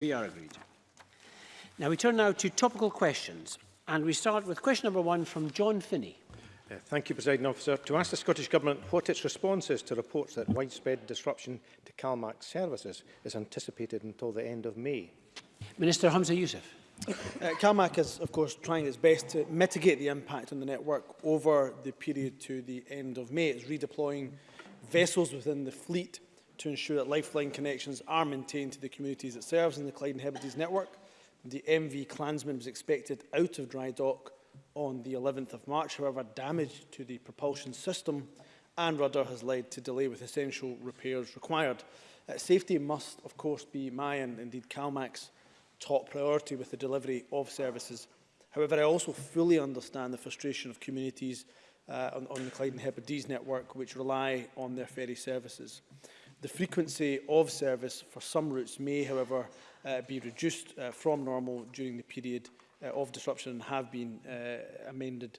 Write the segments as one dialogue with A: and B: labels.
A: We are agreed. Now we turn now to topical questions and we start with question number one from John Finney.
B: Uh, thank you, President Officer. To ask the Scottish Government what its response is to reports that widespread disruption to CalMAC services is anticipated until the end of May.
A: Minister Hamza Youssef.
C: Uh, CalMAC is, of course, trying its best to mitigate the impact on the network over the period to the end of May. It's redeploying vessels within the fleet to ensure that lifeline connections are maintained to the communities it serves in the Clyde and Hebrides network. The MV Clansman was expected out of dry dock on the 11th of March. However, damage to the propulsion system and rudder has led to delay with essential repairs required. Uh, safety must, of course, be my and indeed CalMAC's top priority with the delivery of services. However, I also fully understand the frustration of communities uh, on, on the Clyde and Hebrides network which rely on their ferry services. The frequency of service for some routes may, however, uh, be reduced uh, from normal during the period uh, of disruption and have been uh, amended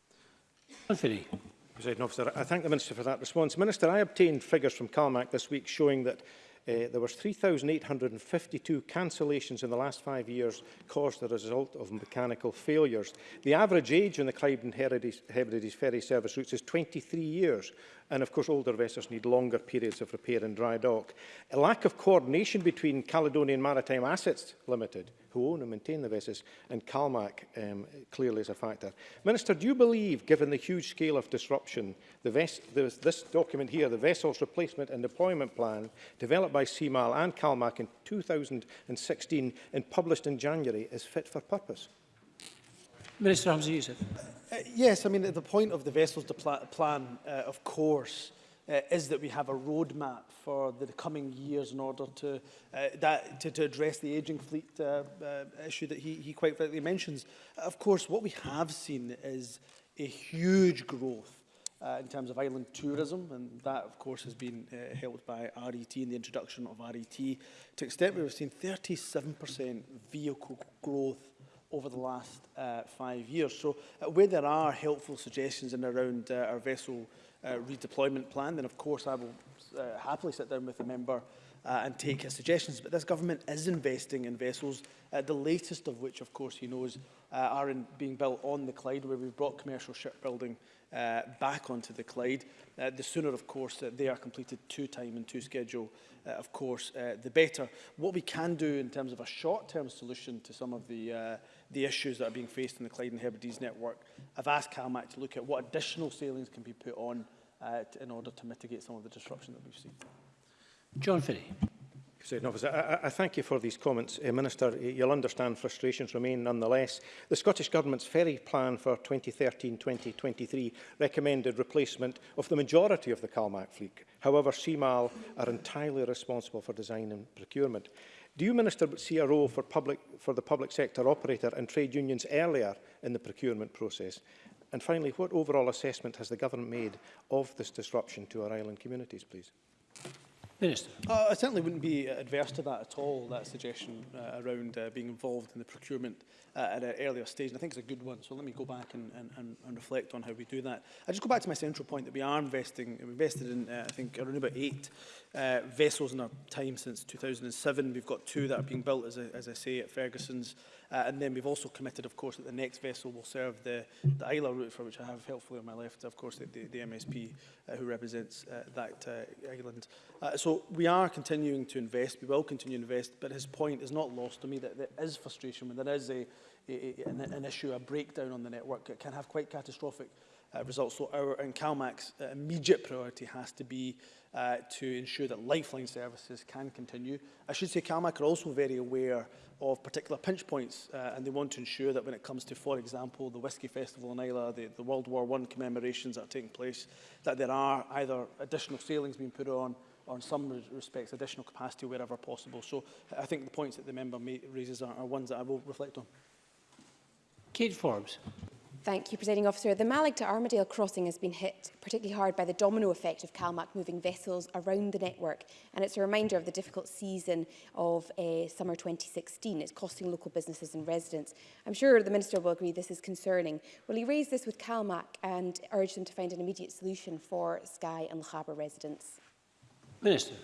A: Anthony.
B: President Officer, I thank the Minister for that response. Minister, I obtained figures from CalMAC this week showing that Uh, there were 3,852 cancellations in the last five years caused as a result of mechanical failures. The average age on the Clyde and Hebrides ferry service routes is 23 years, And of course, older vessels need longer periods of repair and dry dock. A lack of coordination between Caledonian Maritime Assets Limited, who own and maintain the vessels, and CalMac um, clearly is a factor. Minister, do you believe, given the huge scale of disruption, the ves this document here, the Vessels Replacement and Deployment Plan, developed by CMAL and CalMac in 2016 and published in January, is fit for purpose?
A: Minister Hamza Yusuf.
C: Uh, yes, I mean, the point of the vessels plan, uh, of course, uh, is that we have a roadmap for the coming years in order to, uh, that, to, to address the ageing fleet uh, uh, issue that he, he quite rightly mentions. Of course, what we have seen is a huge growth uh, in terms of island tourism, and that, of course, has been uh, helped by RET and the introduction of RET. To extent we've seen 37% vehicle growth over the last uh, five years. So uh, where there are helpful suggestions in around uh, our vessel uh, redeployment plan, then of course I will uh, happily sit down with the member uh, and take his suggestions. But this government is investing in vessels, uh, the latest of which, of course, he knows, uh, are in, being built on the Clyde, where we've brought commercial shipbuilding uh, back onto the Clyde. Uh, the sooner, of course, that they are completed to time and to schedule, uh, of course, uh, the better. What we can do in terms of a short-term solution to some of the uh, the issues that are being faced in the Clyde and Hebrides network. I've asked CalMAC to look at what additional sailings can be put on uh, to, in order to mitigate some of the disruption that we've seen.
A: John Finney.
B: President I, I thank you for these comments, uh, Minister. You'll understand frustrations remain nonetheless. The Scottish Government's ferry plan for 2013-2023 recommended replacement of the majority of the CalMac fleet. However, CMAL are entirely responsible for design and procurement. Do you, Minister, see a role for, public, for the public sector operator and trade unions earlier in the procurement process? And finally, what overall assessment has the Government made of this disruption to our island communities, please?
A: Minister.
C: Uh, I certainly wouldn't be adverse to that at all, that suggestion uh, around uh, being involved in the procurement uh, at an earlier stage. And I think it's a good one, so let me go back and, and, and reflect on how we do that. I just go back to my central point that we are investing, we've invested in, uh, I think, around about eight uh, vessels in our time since 2007. We've got two that are being built, as I, as I say, at Ferguson's Uh, and then we've also committed, of course, that the next vessel will serve the, the Isla route, for which I have helpfully on my left, of course, the, the, the MSP uh, who represents uh, that uh, island. Uh, so we are continuing to invest, we will continue to invest, but his point is not lost to me that there is frustration when there is a an, an issue, a breakdown on the network, it can have quite catastrophic uh, results. So our and CalMAC's uh, immediate priority has to be uh, to ensure that lifeline services can continue. I should say CalMAC are also very aware of particular pinch points uh, and they want to ensure that when it comes to, for example, the Whisky Festival in Isla, the, the World War I commemorations that are taking place, that there are either additional sailings being put on or in some respects additional capacity wherever possible. So I think the points that the member raises are, are ones that I will reflect on.
A: Kate Forbes.
D: Thank you, Presiding Officer. The Malig to Armadale crossing has been hit particularly hard by the domino effect of CalMac moving vessels around the network. And it's a reminder of the difficult season of uh, summer 2016. It's costing local businesses and residents. I'm sure the Minister will agree this is concerning. Will he raise this with CalMac and urge them to find an immediate solution for Skye and Lochaber residents?
A: Minister.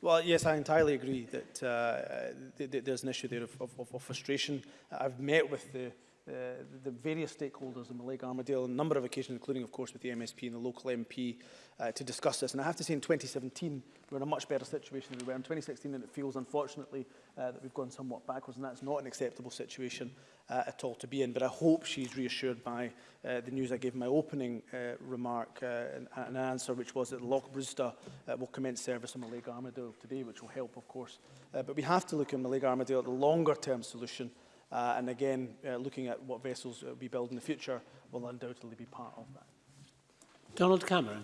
C: Well, yes, I entirely agree that uh, th th there's an issue there of, of, of frustration. I've met with the uh, the various stakeholders in the Lake Armadale on a number of occasions, including, of course, with the MSP and the local MP, uh, to discuss this. And I have to say, in 2017, we were in a much better situation than we were in 2016, and it feels, unfortunately, uh, that we've gone somewhat backwards, and that's not an acceptable situation uh, at all to be in. But I hope she's reassured by uh, the news I gave in my opening uh, remark uh, and, an answer, which was that Loch Brewster uh, will commence service on the Lake Armadale today, which will help, of course. Uh, but we have to look at the Lake Armadale at the longer-term solution, uh, Uh, and again, uh, looking at what vessels uh, we build in the future will undoubtedly be part of that.
A: Donald Cameron.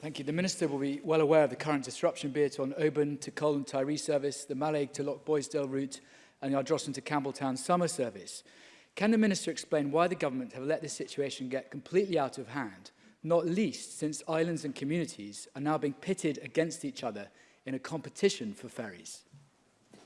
E: Thank you. The Minister will be well aware of the current disruption, be it on Oban to and Tyree service, the Malaig to Loch Boysdale route, and the Ardrossan to Campbelltown summer service. Can the Minister explain why the government have let this situation get completely out of hand, not least since islands and communities are now being pitted against each other in a competition for ferries?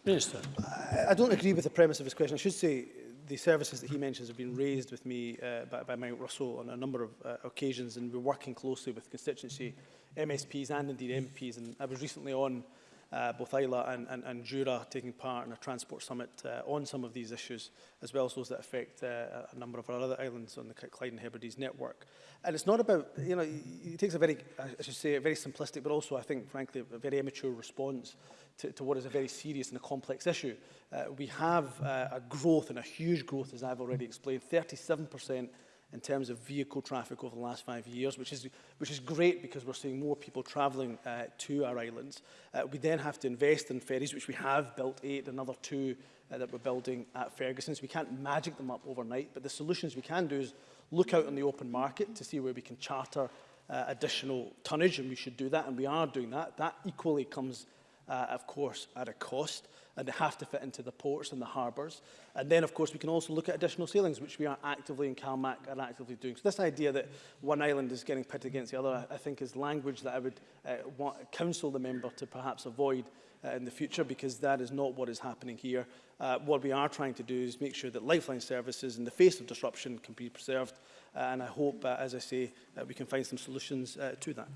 A: Minister.
C: I, I don't agree with the premise of his question. I should say the services that he mentions have been raised with me uh, by, by Mount Russell on a number of uh, occasions and we're working closely with constituency MSPs and indeed MPs and I was recently on uh, both Isla and, and, and Jura taking part in a transport summit uh, on some of these issues as well as those that affect uh, a number of our other islands on the Clyde and Hebrides network. And it's not about, you know, it takes a very, I should say, a very simplistic but also I think frankly a very immature response to, to what is a very serious and a complex issue. Uh, we have uh, a growth and a huge growth, as I've already explained, 37% in terms of vehicle traffic over the last five years, which is, which is great because we're seeing more people travelling uh, to our islands. Uh, we then have to invest in ferries, which we have built eight, another two uh, that we're building at Ferguson. So we can't magic them up overnight, but the solutions we can do is look out on the open market to see where we can charter uh, additional tonnage, and we should do that, and we are doing that. That equally comes uh, of course, at a cost, and they have to fit into the ports and the harbours. And then, of course, we can also look at additional sailings, which we are actively in CalMac are actively doing. So this idea that one island is getting pitted against the other, I think, is language that I would uh, want, counsel the member to perhaps avoid uh, in the future, because that is not what is happening here. Uh, what we are trying to do is make sure that lifeline services in the face of disruption can be preserved. Uh, and I hope, uh, as I say, uh, we can find some solutions uh, to that.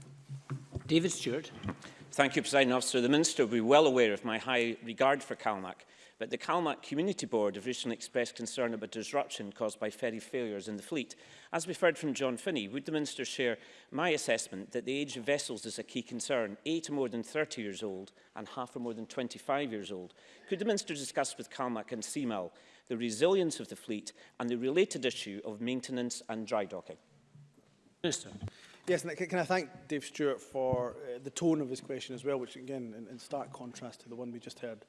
A: David Stewart.
F: Thank you, President Officer. The Minister will be well aware of my high regard for CalMac, but the CalMac Community Board have recently expressed concern about disruption caused by ferry failures in the fleet. As we've heard from John Finney, would the Minister share my assessment that the age of vessels is a key concern, eight are more than 30 years old and half are more than 25 years old? Could the Minister discuss with CalMac and CMAL the resilience of the fleet and the related issue of maintenance and dry docking?
A: Minister.
C: Yes, and can I thank Dave Stewart for uh, the tone of his question as well, which again, in, in stark contrast to the one we just heard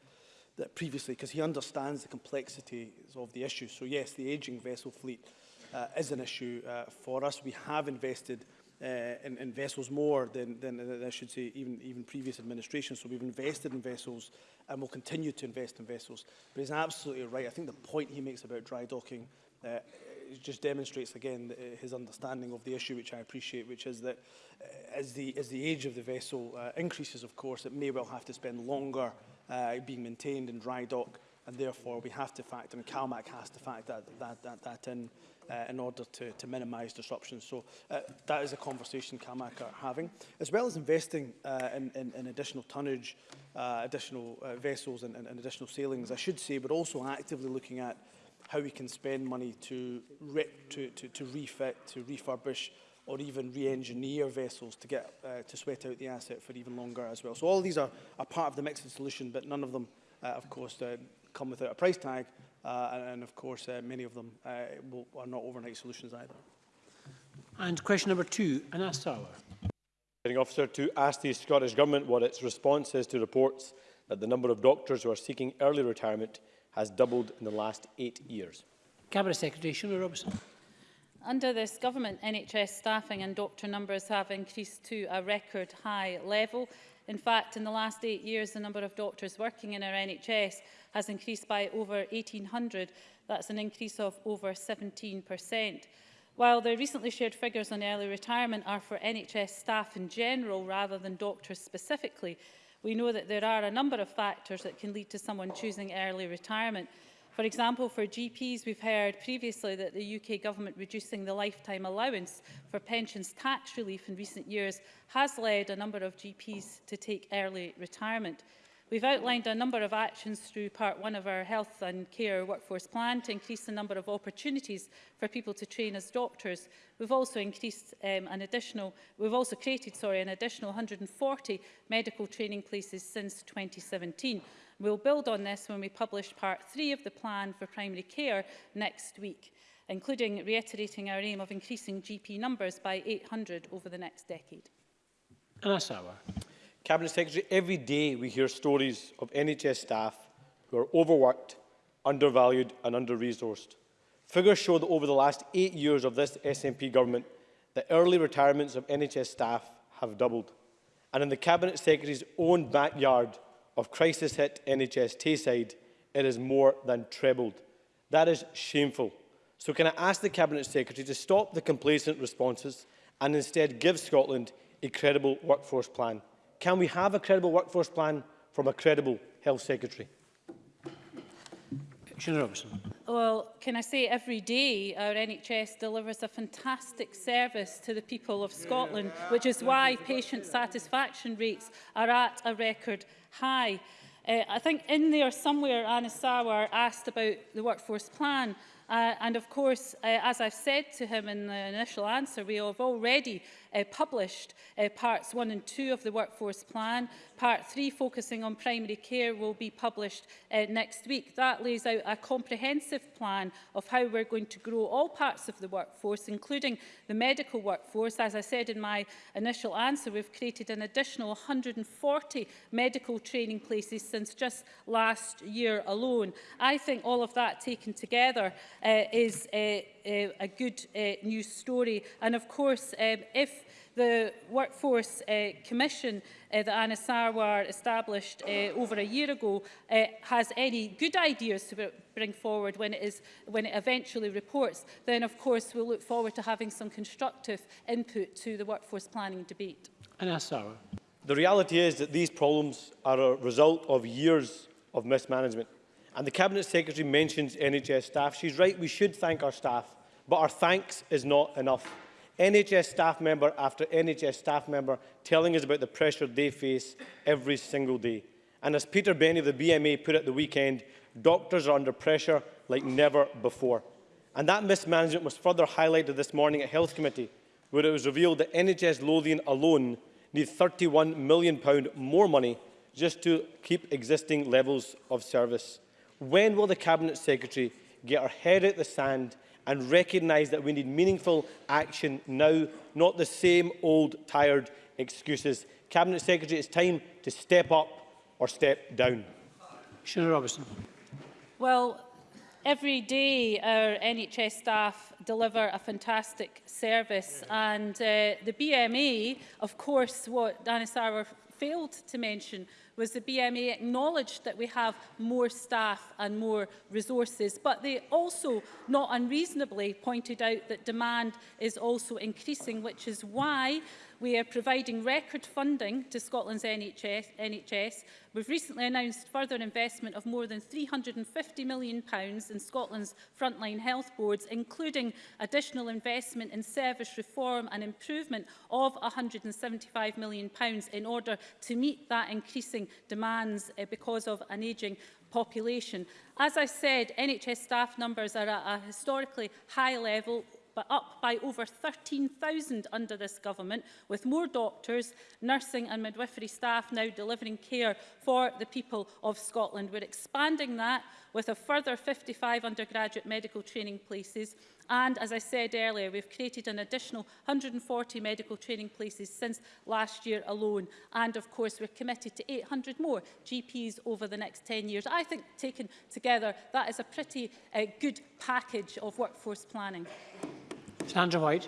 C: that previously, because he understands the complexities of the issue. So yes, the ageing vessel fleet uh, is an issue uh, for us. We have invested uh, in, in vessels more than, than, than I should say even, even previous administrations. So we've invested in vessels and will continue to invest in vessels. But he's absolutely right. I think the point he makes about dry docking uh, just demonstrates again uh, his understanding of the issue, which I appreciate, which is that uh, as the, as the age of the vessel uh, increases, of course, it may well have to spend longer uh, being maintained in dry dock, and therefore we have to factor, and CalMac has to factor that, that, that, that in uh, in order to, to minimize disruptions. So uh, that is a conversation CalMAC are having, as well as investing uh, in, in, in additional tonnage, uh, additional uh, vessels and, and, and additional sailings, I should say, but also actively looking at how we can spend money to, re to, to, to refit, to refurbish or even re-engineer vessels to get uh, to sweat out the asset for even longer as well. So all these are, are part of the mix of solution, but none of them, uh, of course, uh, come without a price tag, uh, and, and of course uh, many of them uh, will, are not overnight solutions either.
A: And question number two, Anas
G: Tower. Officer, to ask the Scottish Government what its response is to reports that the number of doctors who are seeking early retirement has doubled in the last eight years.
A: Cabinet Secretary Shona Robertson.
H: Under this government, NHS staffing and doctor numbers have increased to a record high level. In fact, in the last eight years, the number of doctors working in our NHS has increased by over 1,800. That's an increase of over 17%. While the recently shared figures on early retirement are for NHS staff in general rather than doctors specifically, we know that there are a number of factors that can lead to someone choosing early retirement. For example, for GPs, we've heard previously that the UK government reducing the lifetime allowance for pensions tax relief in recent years has led a number of GPs to take early retirement. We've outlined a number of actions through part one of our health and care workforce plan to increase the number of opportunities for people to train as doctors. We've also increased um, an additional, we've also created, sorry, an additional 140 medical training places since 2017. We'll build on this when we publish part three of the plan for primary care next week, including reiterating our aim of increasing GP numbers by 800 over the next decade.
A: Anasawa.
G: Cabinet Secretary, every day we hear stories of NHS staff who are overworked, undervalued and under-resourced. Figures show that over the last eight years of this SNP government, the early retirements of NHS staff have doubled. And in the Cabinet Secretary's own backyard of crisis-hit NHS Tayside, it is more than trebled. That is shameful. So can I ask the Cabinet Secretary to stop the complacent responses and instead give Scotland a credible workforce plan? Can we have a credible workforce plan from a credible health secretary?
H: Well, can I say every day our NHS delivers a fantastic service to the people of Scotland, which is why patient satisfaction rates are at a record high. Uh, I think in there somewhere, Anna Sawar asked about the workforce plan, Uh, and of course, uh, as I've said to him in the initial answer, we have already uh, published uh, parts one and two of the workforce plan Part 3 focusing on primary care will be published uh, next week. That lays out a comprehensive plan of how we're going to grow all parts of the workforce, including the medical workforce. As I said in my initial answer, we've created an additional 140 medical training places since just last year alone. I think all of that taken together uh, is uh, uh, a good uh, news story. And of course, um, if The Workforce uh, Commission uh, that Anna Sarwar established uh, over a year ago uh, has any good ideas to bring forward when it, is, when it eventually reports, then of course we'll look forward to having some constructive input to the workforce planning debate.
A: Anna Sarwar.
G: The reality is that these problems are a result of years of mismanagement. And the Cabinet Secretary mentions NHS staff. She's right, we should thank our staff, but our thanks is not enough. NHS staff member after NHS staff member telling us about the pressure they face every single day. And as Peter Benny of the BMA put it the weekend, doctors are under pressure like never before. And that mismanagement was further highlighted this morning at Health Committee, where it was revealed that NHS Lothian alone needs £31 million more money just to keep existing levels of service. When will the Cabinet Secretary get her head out of the sand and recognise that we need meaningful action now, not the same old tired excuses. Cabinet Secretary, it's time to step up or step down.
A: Shona Robertson.
H: Well, every day our NHS staff deliver a fantastic service and uh, the BMA, of course, what Dana Sauer failed to mention was the BMA acknowledged that we have more staff and more resources, but they also, not unreasonably, pointed out that demand is also increasing, which is why we are providing record funding to Scotland's NHS. NHS. We've recently announced further investment of more than £350 million pounds in Scotland's frontline health boards, including additional investment in service reform and improvement of £175 million pounds in order to meet that increasing increasing demands uh, because of an ageing population. As I said, NHS staff numbers are at a historically high level, but up by over 13,000 under this government, with more doctors, nursing and midwifery staff now delivering care for the people of Scotland. We're expanding that with a further 55 undergraduate medical training places and as I said earlier we've created an additional 140 medical training places since last year alone and of course we're committed to 800 more GPs over the next 10 years. I think taken together that is a pretty uh, good package of workforce planning.
A: Sandra White.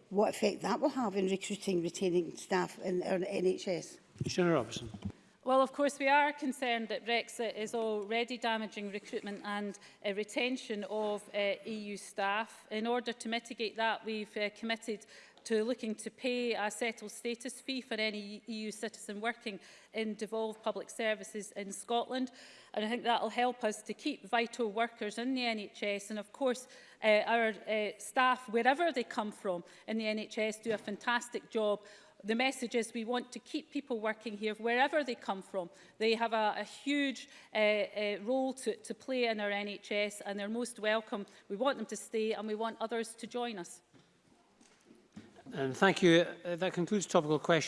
I: what effect that will have in recruiting, retaining staff in our NHS.
A: Senator Robertson.
H: Well, of course, we are concerned that Brexit is already damaging recruitment and uh, retention of uh, EU staff. In order to mitigate that, we've uh, committed to looking to pay a settled status fee for any EU citizen working in devolved public services in Scotland. And I think that will help us to keep vital workers in the NHS and of course uh, our uh, staff, wherever they come from in the NHS, do a fantastic job the message is we want to keep people working here wherever they come from. They have a, a huge uh, uh, role to, to play in our NHS and they're most welcome. We want them to stay and we want others to join us.
A: And thank you. Uh, that concludes topical questions.